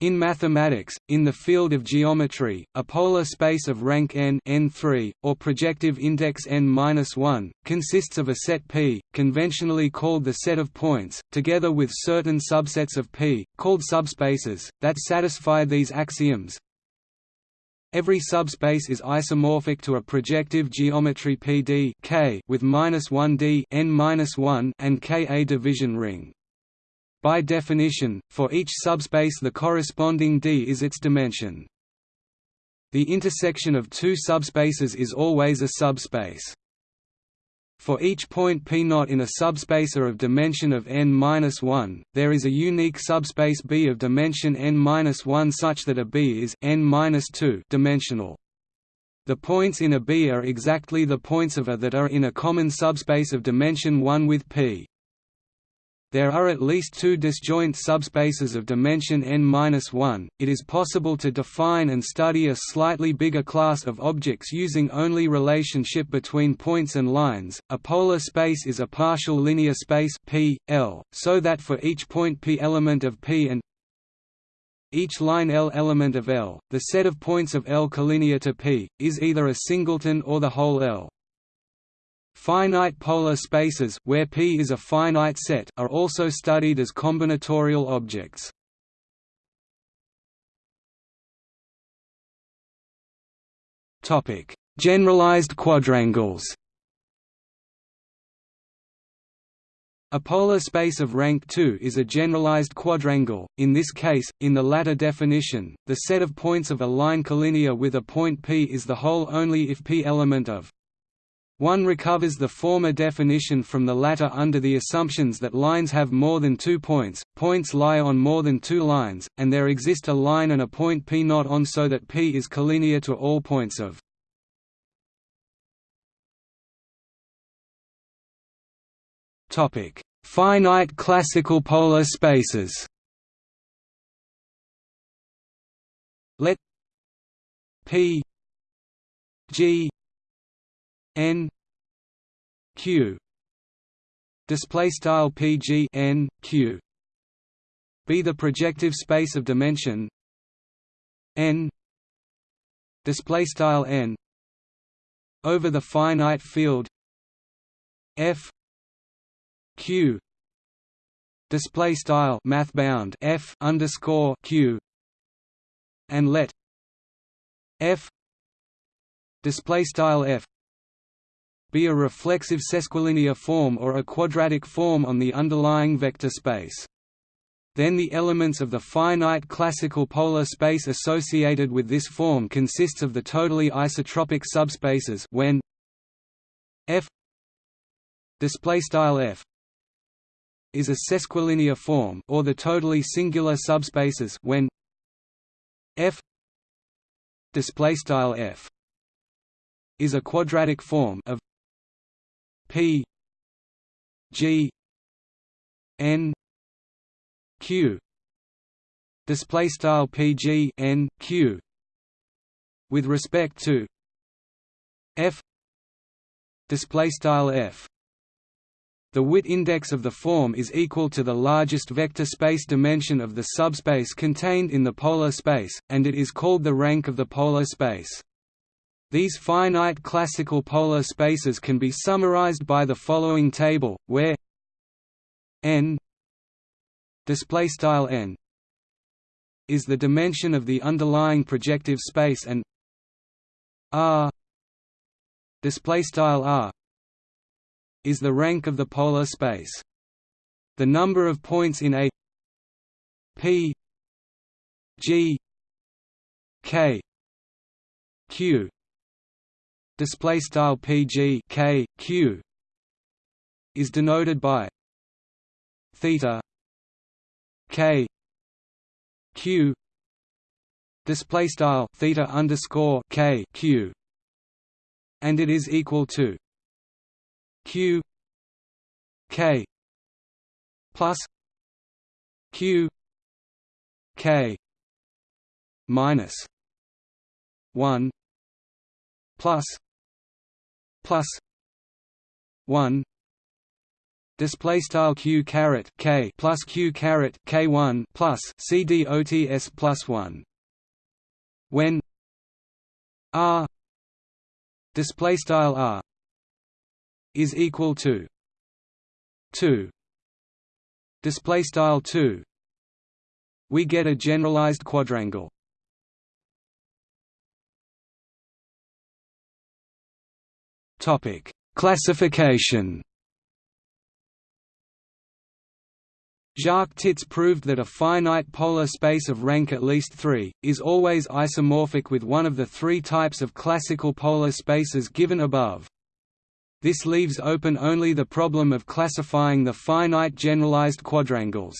In mathematics, in the field of geometry, a polar space of rank n n3, or projective index n-1, consists of a set P, conventionally called the set of points, together with certain subsets of P, called subspaces, that satisfy these axioms. Every subspace is isomorphic to a projective geometry PD K with -1d n-1 and K a division ring. By definition, for each subspace the corresponding D is its dimension. The intersection of two subspaces is always a subspace. For each point P0 in a subspacer of dimension of n-1, there is a unique subspace B of dimension n-1 such that a B is n-2 dimensional. The points in a B are exactly the points of A that are in a common subspace of dimension 1 with P. There are at least two disjoint subspaces of dimension n-1. It is possible to define and study a slightly bigger class of objects using only relationship between points and lines. A polar space is a partial linear space P, L, so that for each point P element of P and each line L element of L, the set of points of L collinear to P, is either a singleton or the whole L. Finite polar spaces where P is a finite set are also studied as combinatorial objects. Topic: Generalized quadrangles. A polar space of rank 2 is a generalized quadrangle, in this case, in the latter definition, the set of points of a line collinear with a point P is the whole only if P element of one recovers the former definition from the latter under the assumptions that lines have more than two points, points lie on more than two lines, and there exist a line and a point P not on so that P is collinear to all points of. Finite classical polar spaces. Let P G n q display style pg n q be the projective space of dimension n display style n over the finite field f q display style math bound f underscore q and let f display style f be a reflexive sesquilinear form or a quadratic form on the underlying vector space. Then the elements of the finite classical polar space associated with this form consists of the totally isotropic subspaces when f f is a sesquilinear form or the totally singular subspaces when f f is a quadratic form of P G N Q display style PG N Q with respect to F display style F the Witt index of the form is equal to the largest vector space dimension of the subspace contained in the polar space, and it is called the rank of the polar space. These finite classical polar spaces can be summarized by the following table, where n n is the dimension of the underlying projective space and r r is the rank of the polar space. The number of points in a p g k q display style pg k q is denoted by theta k q display style theta underscore k q and it is equal to q k plus q k minus 1 plus plus 1 display style q caret k plus q caret k one plus cdots plus one. When r display style r is equal to two display style two, we get a generalized quadrangle. Topic Classification Jacques Tits proved that a finite polar space of rank at least 3, is always isomorphic with one of the three types of classical polar spaces given above. This leaves open only the problem of classifying the finite generalized quadrangles.